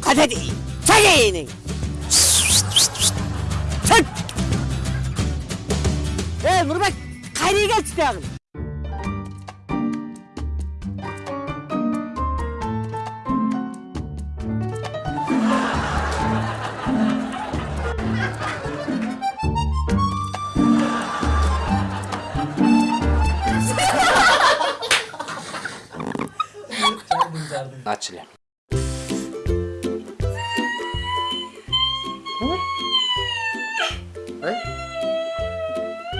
가자디 자기는 첫! 에 무릎에 가리가 지나가는 Начали.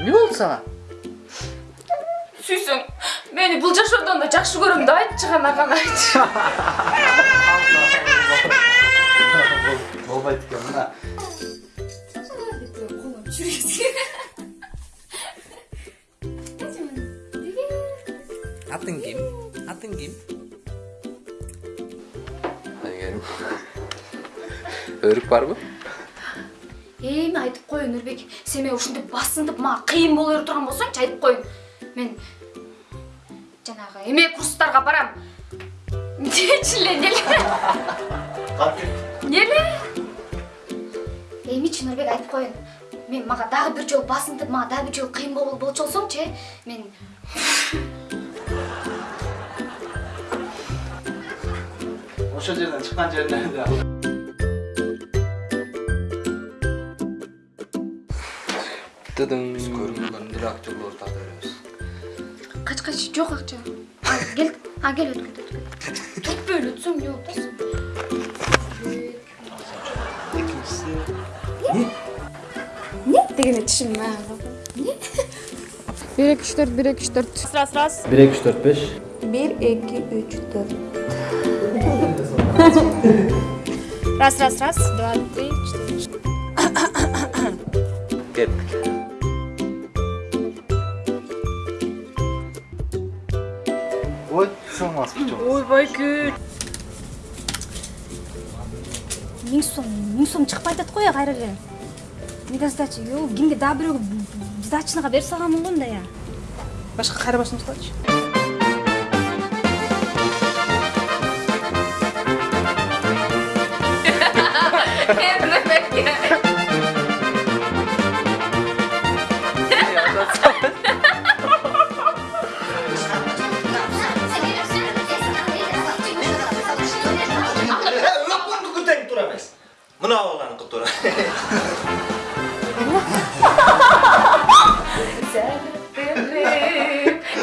Не болды саған сүйсең мені бұл жашаудан да жақсы көремін да айтшы ғана ғана айтшы болмайды екен мына Атың кім? Атың кім? Әйгерім. Өрік бар бу? эми айтып коеюн нурбек сен мени ушинтип басынтып мага кыйын боло берип турган болсоңчу айтып коеюн мен жанагы эме курстарга барам. Дечи эле эмнеле эмнеле эмичи нурбек айтып коеюн мен мага дагы бир жолу басынтып мага дагы бир жолу кыйын болчу болсоңчу э мен ошол жерден чыккан жеринен Дыдың. Біз көрінген деле актерларды тарта береміз. кач кач жок акча а кел а кел түртпөй эле өтсөң эмне болуп атасың Не дегенде тишим не бир эки үч төрт бир эки үч төрт раз раз бир эки үч төрт беш бир эки үч төрт раз раз раз два три четыре Кеттік. ой салмас причем ойбай миң сом миң сом чыкпай атат го кайра эле ё кимге дагы бирөөгө сдачныга берип салганмын го мындай я башка кайра салачы Мына баланы кылып тура.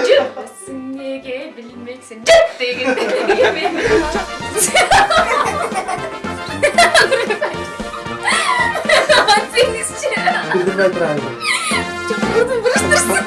жүрмөсүң неге билмексиң жөт дегенде мен сеңизчи билдирбей турайын бурдун буруштурсун